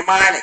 imani